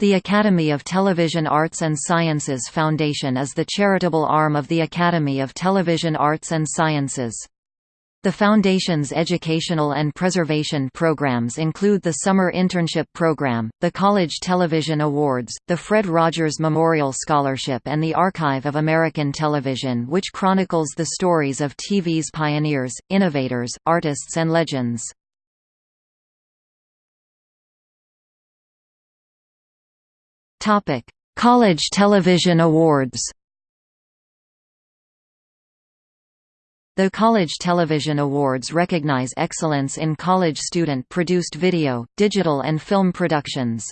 The Academy of Television Arts and Sciences Foundation is the charitable arm of the Academy of Television Arts and Sciences. The Foundation's educational and preservation programs include the Summer Internship Program, the College Television Awards, the Fred Rogers Memorial Scholarship and the Archive of American Television which chronicles the stories of TV's pioneers, innovators, artists and legends. Topic: College Television Awards. The College Television Awards recognize excellence in college student-produced video, digital and film productions.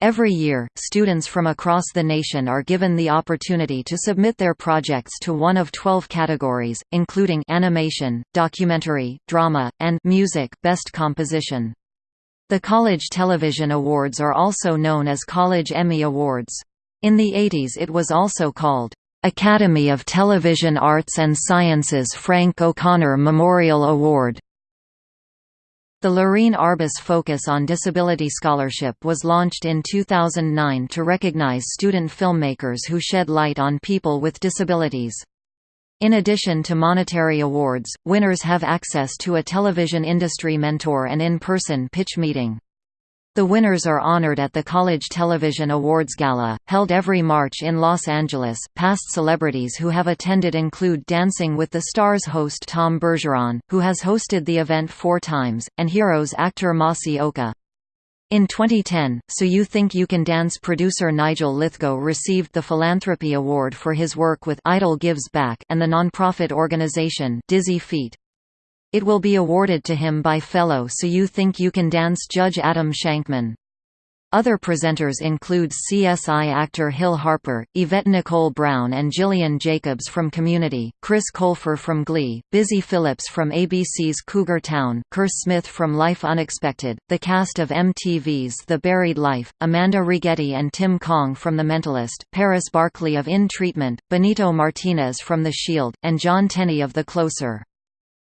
Every year, students from across the nation are given the opportunity to submit their projects to one of 12 categories, including animation, documentary, drama, and music best composition. The College Television Awards are also known as College Emmy Awards. In the 80s it was also called, "'Academy of Television Arts and Sciences Frank O'Connor Memorial Award". The Lorene Arbus Focus on Disability Scholarship was launched in 2009 to recognize student filmmakers who shed light on people with disabilities. In addition to monetary awards, winners have access to a television industry mentor and in-person pitch meeting. The winners are honored at the College Television Awards Gala, held every March in Los Angeles. Past celebrities who have attended include Dancing with the Stars host Tom Bergeron, who has hosted the event four times, and Heroes actor Masi Oka. In 2010, So You Think You Can Dance producer Nigel Lythgoe received the Philanthropy Award for his work with Idol Gives Back and the nonprofit organization Dizzy Feet. It will be awarded to him by fellow So You Think You Can Dance judge Adam Shankman. Other presenters include CSI actor Hill Harper, Yvette Nicole Brown and Gillian Jacobs from Community, Chris Colfer from Glee, Busy Phillips from ABC's Cougar Town, Kerr Smith from Life Unexpected, the cast of MTV's The Buried Life, Amanda Righetti and Tim Kang from The Mentalist, Paris Barclay of In Treatment, Benito Martinez from The Shield, and John Tenney of The Closer.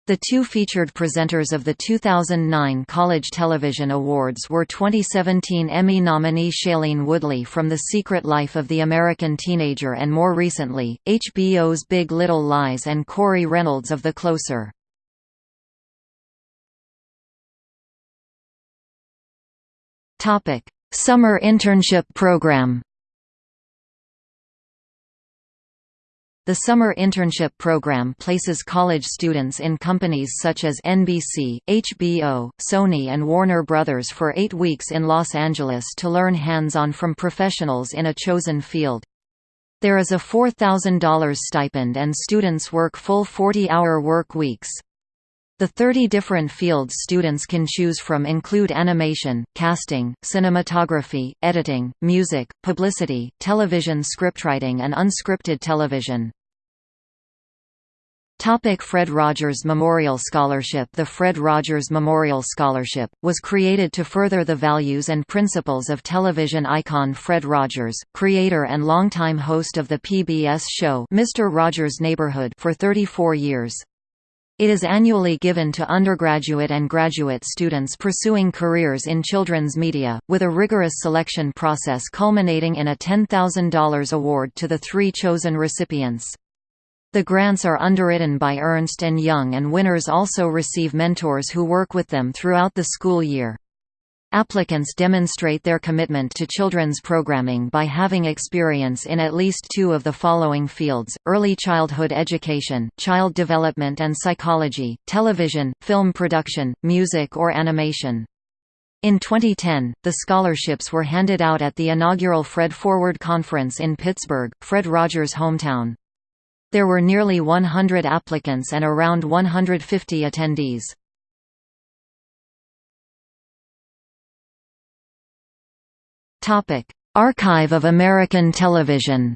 The two featured presenters of the 2009 College Television Awards were 2017 Emmy nominee Shailene Woodley from The Secret Life of the American Teenager and more recently, HBO's Big Little Lies and Corey Reynolds of The Closer. Summer Internship Program The summer internship program places college students in companies such as NBC, HBO, Sony and Warner Brothers for eight weeks in Los Angeles to learn hands-on from professionals in a chosen field. There is a $4,000 stipend and students work full 40-hour work weeks. The 30 different fields students can choose from include animation, casting, cinematography, editing, music, publicity, television scriptwriting and unscripted television. Topic Fred Rogers Memorial Scholarship The Fred Rogers Memorial Scholarship, was created to further the values and principles of television icon Fred Rogers, creator and longtime host of the PBS show Mr. Rogers' Neighborhood for 34 years. It is annually given to undergraduate and graduate students pursuing careers in children's media, with a rigorous selection process culminating in a $10,000 award to the three chosen recipients. The grants are underwritten by Ernst & Young and winners also receive mentors who work with them throughout the school year. Applicants demonstrate their commitment to children's programming by having experience in at least two of the following fields, early childhood education, child development and psychology, television, film production, music or animation. In 2010, the scholarships were handed out at the inaugural Fred Forward Conference in Pittsburgh, Fred Rogers' hometown. There were nearly 100 applicants and around 150 attendees. Archive of American Television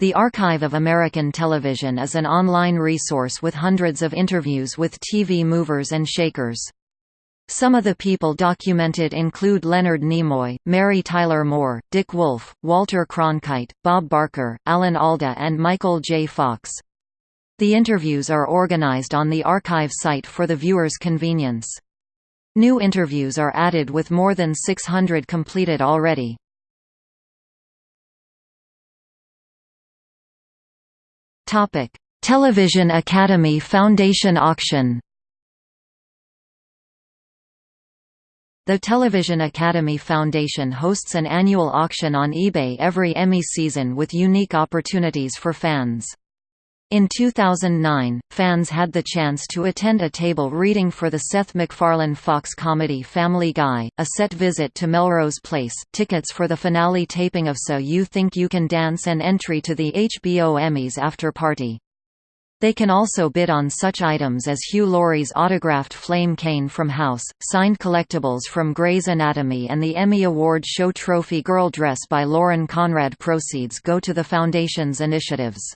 The Archive of American Television is an online resource with hundreds of interviews with TV movers and shakers. Some of the people documented include Leonard Nimoy, Mary Tyler Moore, Dick Wolf, Walter Cronkite, Bob Barker, Alan Alda and Michael J. Fox. The interviews are organized on the archive site for the viewer's convenience. New interviews are added with more than 600 completed already. Television Academy Foundation auction The Television Academy Foundation hosts an annual auction on eBay every Emmy season with unique opportunities for fans. In 2009, fans had the chance to attend a table reading for the Seth MacFarlane Fox comedy Family Guy, a set visit to Melrose Place, tickets for the finale taping of So You Think You Can Dance and entry to the HBO Emmys after party. They can also bid on such items as Hugh Laurie's autographed flame cane from House, signed collectibles from Grey's Anatomy and the Emmy Award show trophy Girl Dress by Lauren Conrad proceeds go to the Foundation's initiatives.